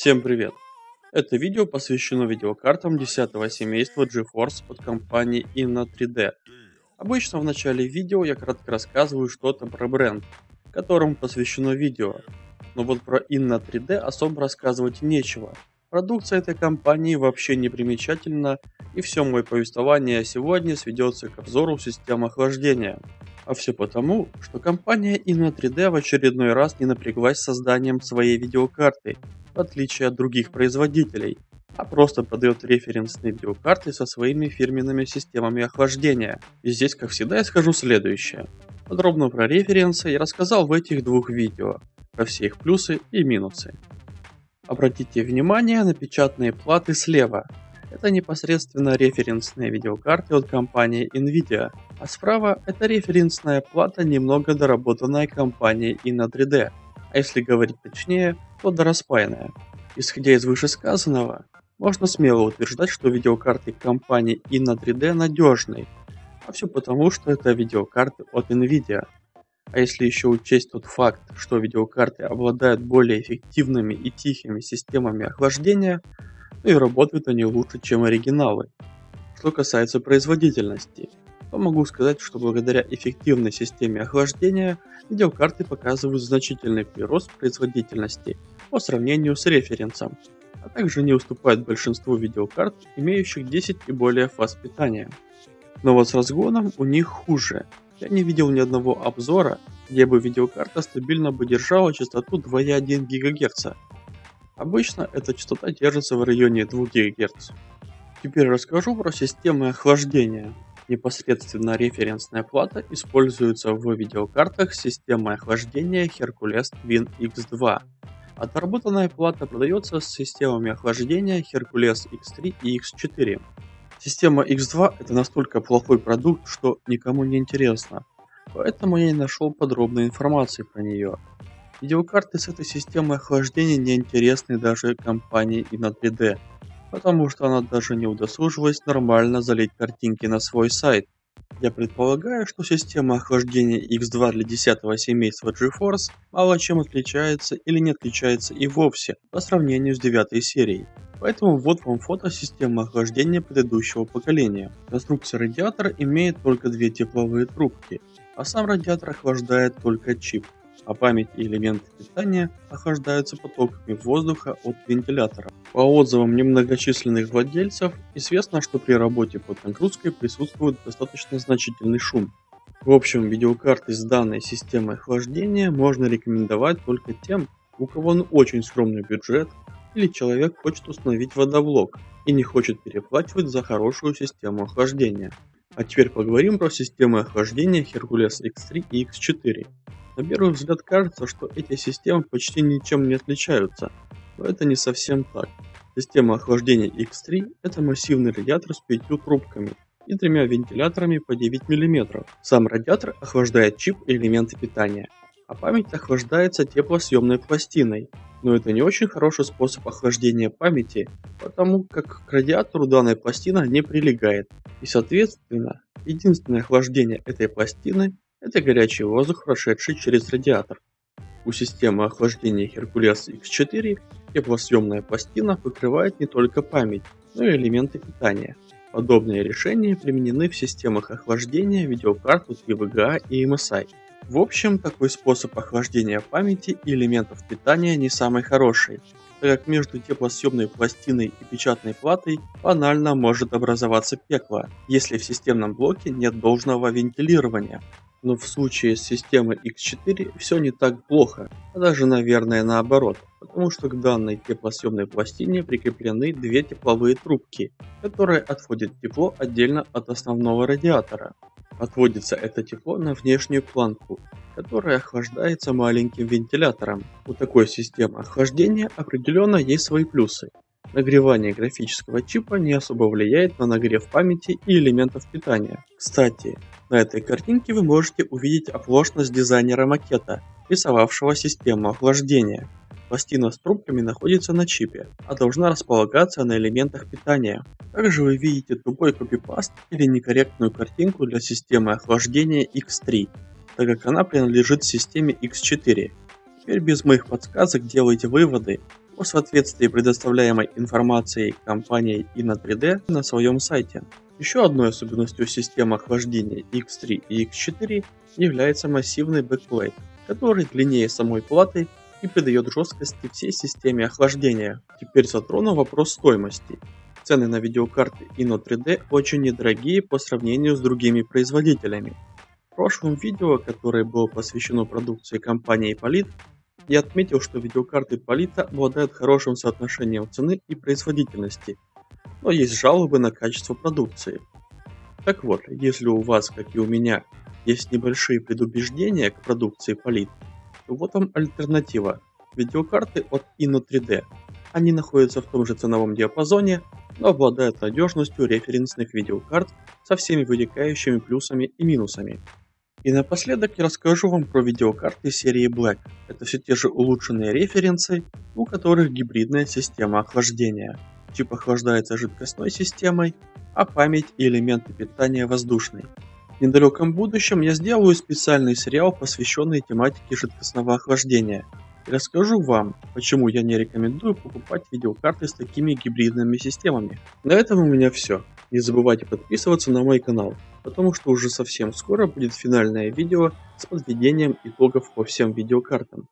Всем привет! Это видео посвящено видеокартам 10 семейства GeForce от компании Inno3D. Обычно в начале видео я кратко рассказываю что-то про бренд, которому посвящено видео. Но вот про Inno3D особо рассказывать нечего. Продукция этой компании вообще не примечательна, и все мое повествование сегодня сведется к обзору систем охлаждения. А все потому, что компания Inno3D в очередной раз не напряглась созданием своей видеокарты, в отличие от других производителей, а просто продает референсные видеокарты со своими фирменными системами охлаждения. И здесь, как всегда, я скажу следующее. Подробно про референсы я рассказал в этих двух видео, про все их плюсы и минусы. Обратите внимание на печатные платы слева. Это непосредственно референсные видеокарты от компании Nvidia, а справа это референсная плата, немного доработанная компанией Inno3D, а если говорить точнее, то дораспаянная. Исходя из вышесказанного, можно смело утверждать, что видеокарты компании Inno3D надежные, а все потому, что это видеокарты от Nvidia. А если еще учесть тот факт, что видеокарты обладают более эффективными и тихими системами охлаждения, и работают они лучше, чем оригиналы. Что касается производительности, то могу сказать, что благодаря эффективной системе охлаждения видеокарты показывают значительный прирост производительности по сравнению с референсом, а также не уступают большинству видеокарт, имеющих 10 и более фаз питания. Но вот с разгоном у них хуже. Я не видел ни одного обзора, где бы видеокарта стабильно бы держала частоту 2,1 ГГц. Обычно эта частота держится в районе 2 ГГц. Теперь расскажу про системы охлаждения. Непосредственно референсная плата используется в видеокартах с системой охлаждения Hercules Twin X2. Отработанная плата продается с системами охлаждения Hercules X3 и X4. Система X2 это настолько плохой продукт, что никому не интересно, поэтому я не нашел подробной информации про нее. Видеокарты с этой системой охлаждения не интересны даже компании Inno3D, потому что она даже не удосужилась нормально залить картинки на свой сайт. Я предполагаю, что система охлаждения X2 для 10 семейства GeForce мало чем отличается или не отличается и вовсе по сравнению с 9 серией. Поэтому вот вам фото системы охлаждения предыдущего поколения. Конструкция радиатора имеет только две тепловые трубки, а сам радиатор охлаждает только чип а память и элементы питания охлаждаются потоками воздуха от вентилятора. По отзывам немногочисленных владельцев, известно, что при работе под нагрузкой присутствует достаточно значительный шум. В общем, видеокарты с данной системой охлаждения можно рекомендовать только тем, у кого ну очень скромный бюджет или человек хочет установить водоблок и не хочет переплачивать за хорошую систему охлаждения. А теперь поговорим про системы охлаждения Hercules X3 и X4. На первый взгляд кажется, что эти системы почти ничем не отличаются, но это не совсем так. Система охлаждения X3 – это массивный радиатор с пятью трубками и тремя вентиляторами по 9 мм. Сам радиатор охлаждает чип и элементы питания, а память охлаждается теплосъемной пластиной. Но это не очень хороший способ охлаждения памяти, потому как к радиатору данная пластина не прилегает. И соответственно, единственное охлаждение этой пластины это горячий воздух, прошедший через радиатор. У системы охлаждения Hercules X4 теплосъемная пластина покрывает не только память, но и элементы питания. Подобные решения применены в системах охлаждения видеокарт от EVGA и MSI. В общем, такой способ охлаждения памяти и элементов питания не самый хороший, так как между теплосъемной пластиной и печатной платой банально может образоваться пекло, если в системном блоке нет должного вентилирования. Но в случае с системой X4 все не так плохо, а даже наверное наоборот, потому что к данной теплосъемной пластине прикреплены две тепловые трубки, которые отводят тепло отдельно от основного радиатора. Отводится это тепло на внешнюю планку, которая охлаждается маленьким вентилятором. У такой системы охлаждения определенно есть свои плюсы. Нагревание графического чипа не особо влияет на нагрев памяти и элементов питания. Кстати, на этой картинке вы можете увидеть оплошность дизайнера макета, рисовавшего систему охлаждения. Пластина с трубками находится на чипе, а должна располагаться на элементах питания. Также вы видите тупой копипаст или некорректную картинку для системы охлаждения X3, так как она принадлежит системе X4. Теперь без моих подсказок делайте выводы о соответствии предоставляемой информацией компанией Inno3D на своем сайте. Еще одной особенностью системы охлаждения X3 и X4 является массивный backplate, который длиннее самой платы и придает жесткости всей системе охлаждения. Теперь затрону вопрос стоимости. Цены на видеокарты Inno3D очень недорогие по сравнению с другими производителями. В прошлом видео, которое было посвящено продукции компании Palit, я отметил, что видеокарты Palit а обладают хорошим соотношением цены и производительности, но есть жалобы на качество продукции. Так вот, если у вас, как и у меня, есть небольшие предубеждения к продукции Polit, то вот вам альтернатива. Видеокарты от Inno3D. Они находятся в том же ценовом диапазоне, но обладают надежностью референсных видеокарт со всеми вытекающими плюсами и минусами. И напоследок я расскажу вам про видеокарты серии Black. Это все те же улучшенные референсы, у которых гибридная система охлаждения. Чип охлаждается жидкостной системой, а память и элементы питания воздушной. В недалеком будущем я сделаю специальный сериал, посвященный тематике жидкостного охлаждения. И расскажу вам, почему я не рекомендую покупать видеокарты с такими гибридными системами. На этом у меня все. Не забывайте подписываться на мой канал, потому что уже совсем скоро будет финальное видео с подведением итогов по всем видеокартам.